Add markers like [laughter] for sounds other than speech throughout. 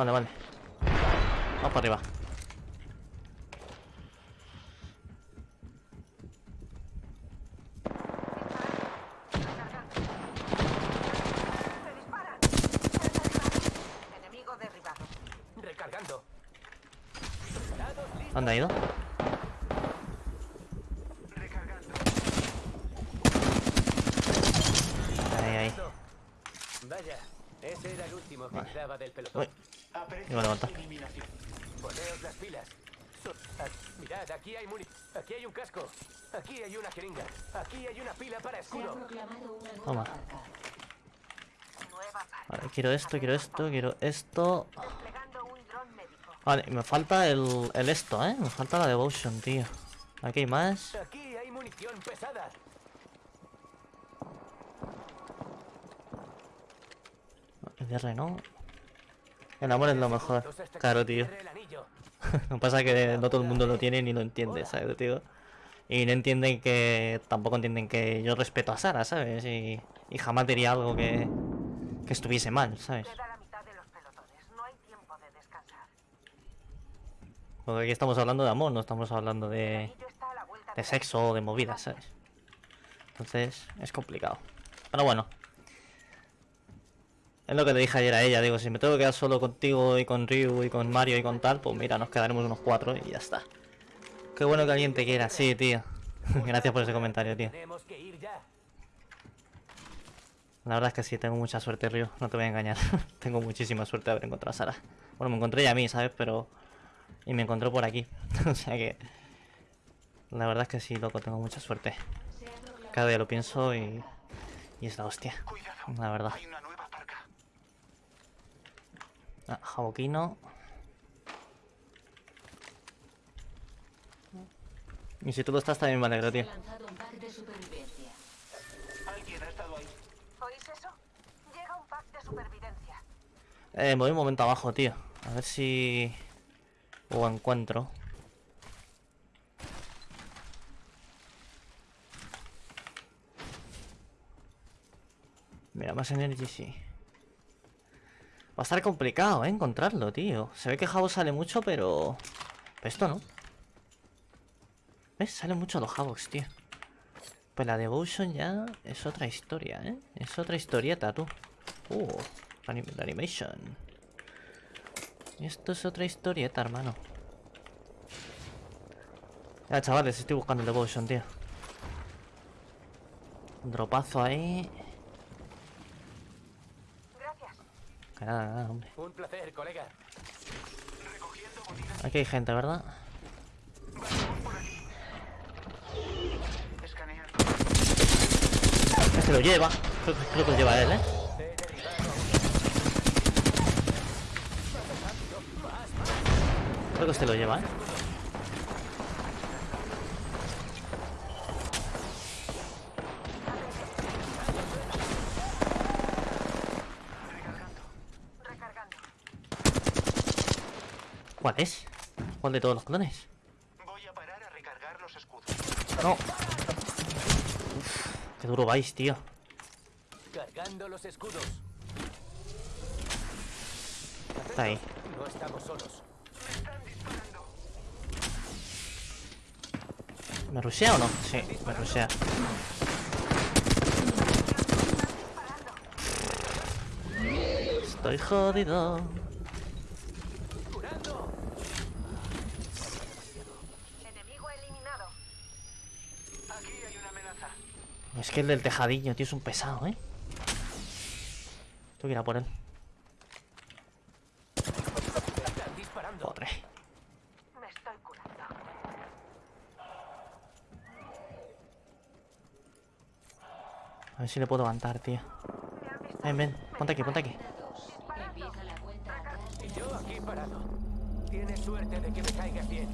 Vale, vale. Vamos para arriba. ¿Dónde ha ido? Ahí, ahí. Vaya, ese era el último que Vale. Uy. Iba a levantar. Poneos las pilas. Ah, mirad, aquí hay muni... Aquí hay un casco. Aquí hay una jeringa. Aquí hay una pila para escudo. Toma. Vale, quiero esto, quiero esto, quiero esto. Vale, me falta el, el esto, ¿eh? Me falta la devotion, tío. Aquí hay más. Aquí hay munición pesada. DR, ¿no? El amor es lo mejor. Claro, tío. Cierre. [laughs] Lo que pasa es que no todo el mundo lo tiene ni lo entiende, ¿sabes, tío? Y no entienden que... Tampoco entienden que yo respeto a Sara, ¿sabes? Y, y jamás diría algo que... Que estuviese mal, ¿sabes? Porque aquí estamos hablando de amor, no estamos hablando de... De sexo o de movidas, ¿sabes? Entonces, es complicado. Pero bueno. Es lo que le dije ayer a ella, digo, si me tengo que quedar solo contigo y con Ryu y con Mario y con tal, pues mira, nos quedaremos unos cuatro y ya está. Qué bueno que alguien te quiera, sí, tío. [laughs] Gracias por ese comentario, tío. La verdad es que sí, tengo mucha suerte, Ryu, no te voy a engañar. [laughs] tengo muchísima suerte de haber encontrado a Sara. Bueno, me encontré ya a mí, ¿sabes? Pero... Y me encontró por aquí. [laughs] o sea que... La verdad es que sí, loco, tengo mucha suerte. Cada día lo pienso y... Y es la hostia. La verdad. Hay una nueva parca. Ah, Jaboquino. Y si tú lo estás también me alegro, tío. ha lanzado un pack de supervivencia. Alguien ha estado ahí. ¿Oís eso? Llega un pack de supervivencia. Eh, me voy un momento abajo, tío. A ver si... O encuentro. Mira, más energy sí. Va a estar complicado, ¿eh? Encontrarlo, tío. Se ve que Jabo sale mucho, pero... Pero esto no. ¿Ves? Salen mucho los Havocs, tío. Pues la Devotion ya es otra historia, ¿eh? Es otra historieta, tú. Uh, anim- animation. Esto es otra historieta, hermano. Ya, chavales, estoy buscando el Devotion, tío. Un dropazo ahí. Gracias. Que nada, nada, hombre. Un placer, colega. Aquí hay gente, ¿verdad? Este lo lleva. Creo, que- creo que lo lleva él, ¿eh? Creo que este lo lleva, ¿eh? ¿Cuál es? ¿Cuál de todos los clones? Voy a parar a recargar los escudos. No. Qué duro vais, tío. Cargando los escudos. Está ahí. No estamos solos. Me están disparando. ¿Me rushea o no? Sí, me rushea. Estoy jodido. ¡Curando! Enemigo eliminado. Aquí hay una amenaza. Es que el del tejadillo, tío, es un pesado, ¿eh? Tengo que ir a por él. Me curando. A ver si le puedo levantar, tío. Ven, ven. Ponte aquí, ponte aquí. Y yo aquí parado. Tienes suerte de que me caigas bien.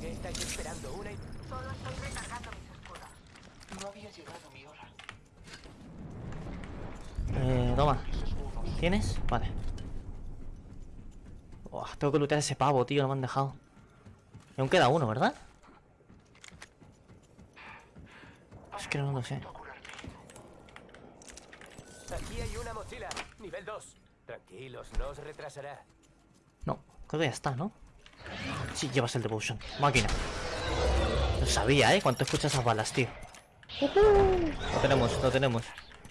¿Qué estáis esperando? ¿Una y... Solo estoy recargando. No había llegado mi hora. Eh, toma. ¿Tienes? Vale. Tengo que lootear ese pavo, tío, no me han dejado. Y aún queda uno, ¿verdad? Es que no lo sé. Aquí hay una mochila. Nivel 2. Tranquilos, no os retrasará. No, creo que ya está, ¿no? Sí, llevas el devotion. Máquina. Lo sabía, ¿eh? Cuánto escuchas esas balas, tío. Lo tenemos, lo tenemos.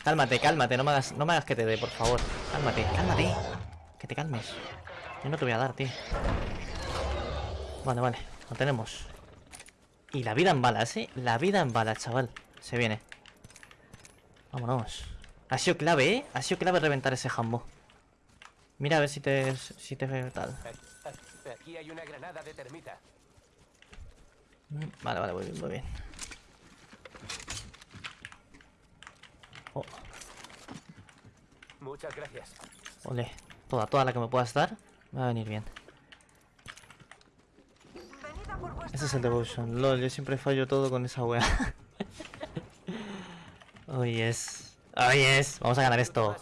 Cálmate, cálmate, no me hagas, no me hagas que te dé, por favor. Cálmate, cálmate. Que te calmes. Yo no te voy a dar, tío. Vale, vale, lo tenemos. Y la vida en balas, ¿eh? La vida en balas, chaval. Se viene. Vámonos. Ha sido clave, ¿eh? Ha sido clave reventar ese jambo. Mira a ver si te... Si te tal. Aquí, hay una granada de termita. Vale, vale, muy bien, muy bien. Oh, Muchas gracias. ole. Toda, toda la que me puedas dar. Me va a venir bien. Ese es el devotion. Lol, yo siempre fallo todo con esa wea. oh yes. Oh yes. Vamos a ganar esto.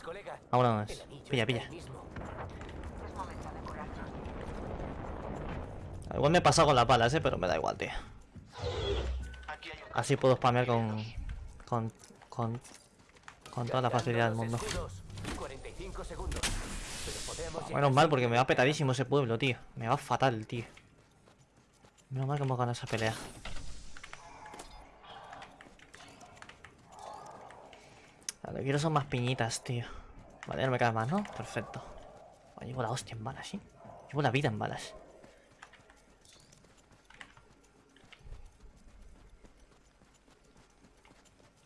Anillo Pilla, pilla. Igual me he pasado con las balas, eh, pero me da igual, tío. Así puedo spamear con. con. con. Con toda la facilidad del mundo. Cargando los escudos. 45 segundos. Pero podemos llegar Menos mal, porque me va petadísimo ese pueblo, tío. Me va fatal, tío. Menos mal que hemos ganado esa pelea. Vale, quiero son más piñitas, tío. Vale, no me queda más, ¿no? Perfecto. Oh, llevo la hostia en balas, ¿sí? Llevo la vida en balas.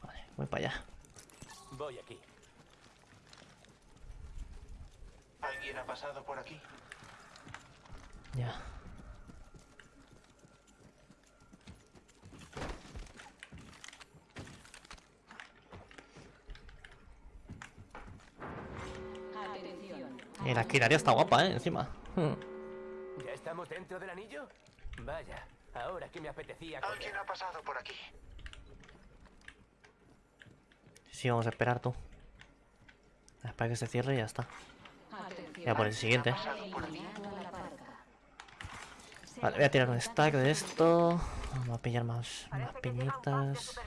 Vale, voy para allá. Voy aquí. ¿Alguien ha pasado por aquí? Ya. Atención. Y la esquinaria está guapa, ¿eh? Encima. ¿Ya estamos dentro del anillo? Vaya, ahora que me apetecía ¿Alguien ha pasado por aquí? Sí, vamos a esperar tú. Espera que se cierre y ya está. Ya por el siguiente. Vale, voy a tirar un stack de esto. Vamos a pillar más, más piñitas.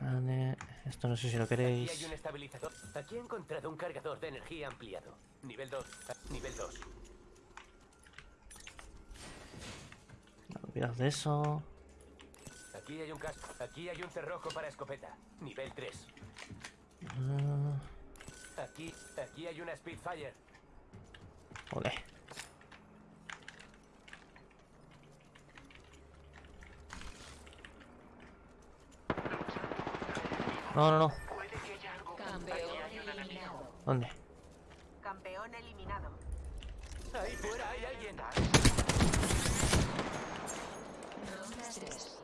Vale, esto no sé si lo Aquí hay queréis. un estabilizador. Aquí he encontrado un cargador de energía ampliado. Nivel 2. Nivel 2. Olvidad de eso. Aquí hay un casco. Aquí hay un cerrojo para escopeta. Nivel 3. Ah, Aquí, aquí hay una Spitfire. ole. No, no, no. Puede que haya algo. Campeón eliminado. ¿Dónde? Campeón eliminado. Ahí fuera hay alguien. Ronda 3.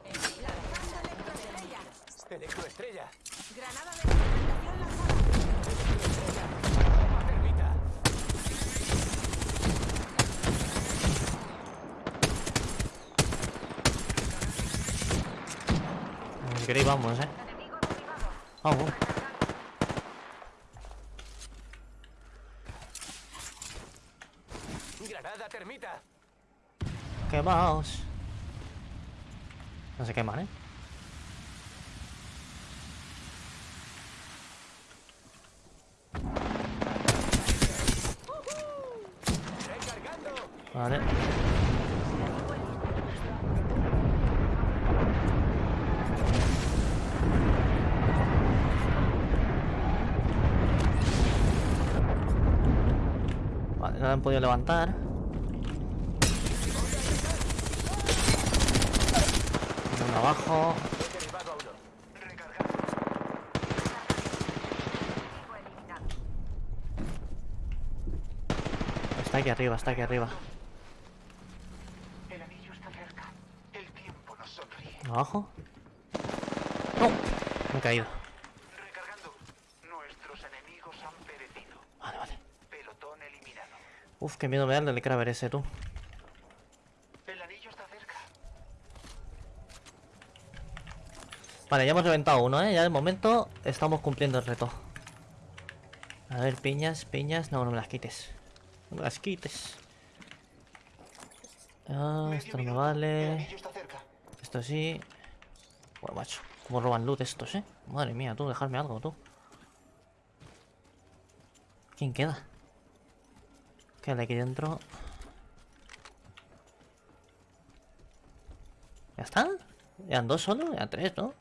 Electroestrella. Granada de fragmentación lanzada. Termita. Queréis vamos, eh. Vamos. Granada termita. Quemaos. No se queman, eh. Vale. Vale, no la han podido levantar. Abajo. Está aquí arriba, está aquí arriba. El anillo está cerca. El tiempo nos sonríe. ¿Abajo? ¡No! Me he caído. Recargando. Nuestros enemigos han perecido. Vale, vale. Pelotón eliminado. Uf, qué miedo me da el del Kraber ese, tú. El anillo está cerca. Vale, ya hemos reventado uno, ¿eh? Ya de momento estamos cumpliendo el reto. A ver, piñas, piñas. No, no me las quites. No me las quites. Ah, esto no me vale. Esto sí. Bueno, macho. Cómo roban loot estos, ¿eh? Madre mía, tú, dejarme algo, tú. ¿Quién queda? Ok. ¿Qué hay aquí dentro? ¿Ya está? ¿Ya dos solo? Ya tres, ¿no?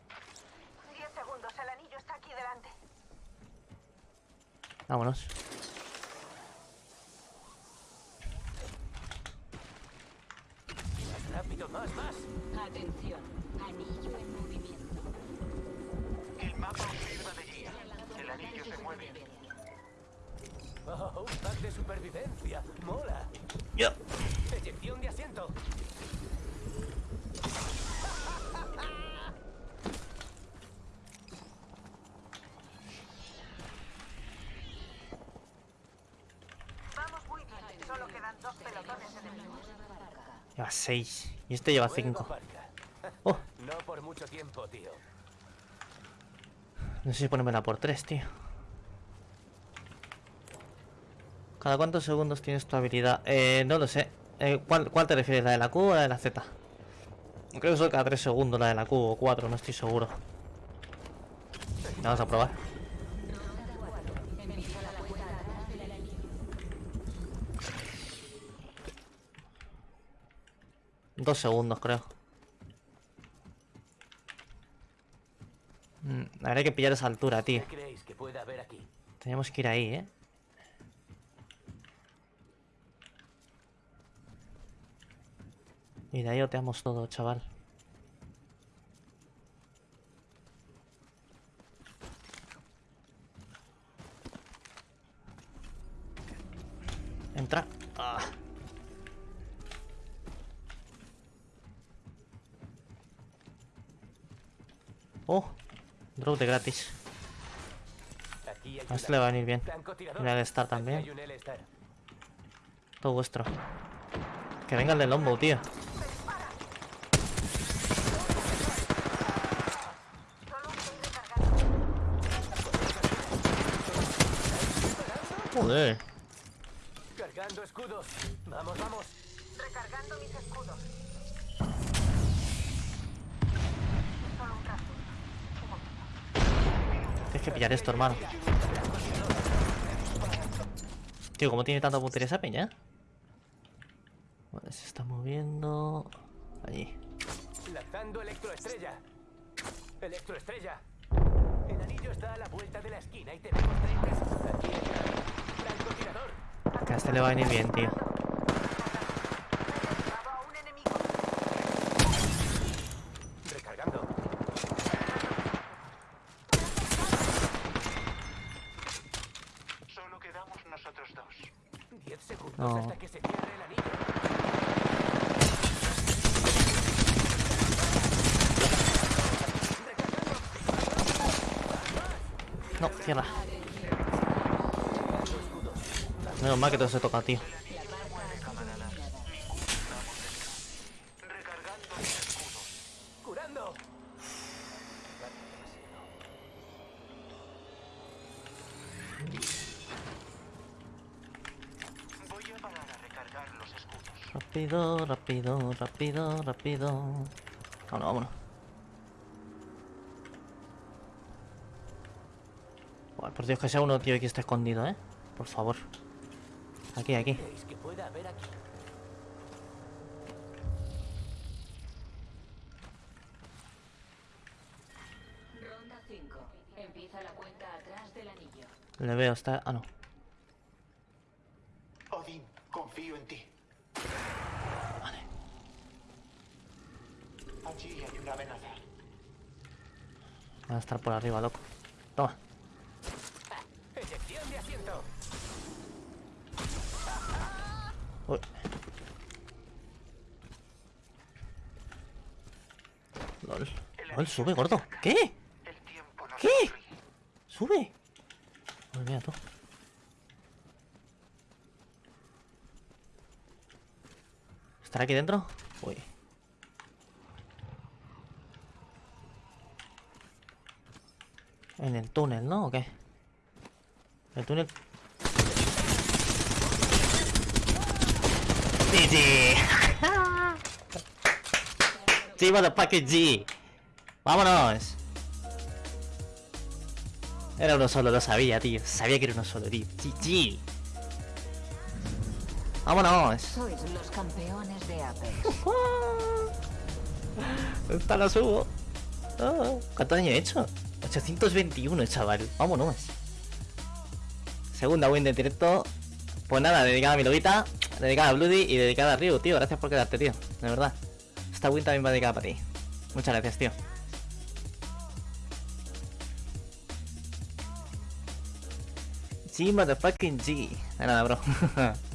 10 segundos, el anillo está aquí delante. Vámonos. Oh, de supervivencia. Mola. Yo. Eyección de asiento. Vamos muy bien. Solo quedan dos pelotones enemigos. Lleva seis. Y este lleva cinco. Oh, No por mucho tiempo, tío. no sé si ponérmela por tres, tío. ¿Cada cuántos segundos tienes tu habilidad? Eh, no lo sé. Eh, ¿cuál, ¿Cuál te refieres? ¿La de la Q o la de la Z? Creo que son cada tres segundos la de la Q o cuatro, no estoy seguro. Vamos a probar. Dos segundos, creo. Mm, Habrá que pillar esa altura, tío. Teníamos que ir ahí, ¿eh? Y de ahí oteamos todo, chaval. Entra. Ah. Oh, drop de gratis. A este le va a venir bien. Mira el Star también. Todo vuestro. Que venga el de Lombo, tío. Solo estoy recargando. Joder. Cargando escudos. Vamos, vamos. Recargando mis escudos. Tienes que pillar esto, hermano. Tío, ¿cómo tiene tanta puntería esa peña? Vale, se está moviendo... Allí. Lanzando electroestrella. Electroestrella. El anillo está a la vuelta de la esquina y tenemos 30. Aquí está. Francotirador. Que a este le va a venir bien, tío. Derribado a un enemigo. Recargando. Solo quedamos nosotros dos. 10 segundos No. hasta que se cierre el anillo. No, cierra. Menos mal que todo se toca, tío. Rápido, rápido, rápido, rápido. Vámonos, vámonos. Por Dios que sea uno, tío, que esté escondido, ¿eh? Por favor. Aquí, aquí. ¿Creéis que pueda haber aquí? Ronda 5. Empieza la cuenta atrás del anillo. Le veo, está... Ah, no. Odín, confío en ti. Vale. Allí hay una amenaza. Va a estar por arriba, loco. Toma. Uy. Lol. Lol, sube, gordo. ¿Qué? ¿Qué? Sube. Uy, tú. ¿Estará aquí dentro? Uy. En el túnel, ¿no? ¿O qué? El túnel. GG. Sí, motherfucker G. Vámonos. Era uno solo, lo sabía, tío. Sabía que era uno solo, tío. GG. ¡Vámonos! Sois los campeones de Apex. [laughs] Esta la subo. Ah, ¿Cuántos años he hecho? 821, chaval. Vámonos. Segunda win de directo. Pues nada, dedicada a mi lobita, dedicada a Bloody y dedicada a Ryu, tío. Gracias por quedarte, tío. De verdad. Esta win también va dedicada para ti. Muchas gracias, tío. G, motherfucking G. De nada, bro. [laughs]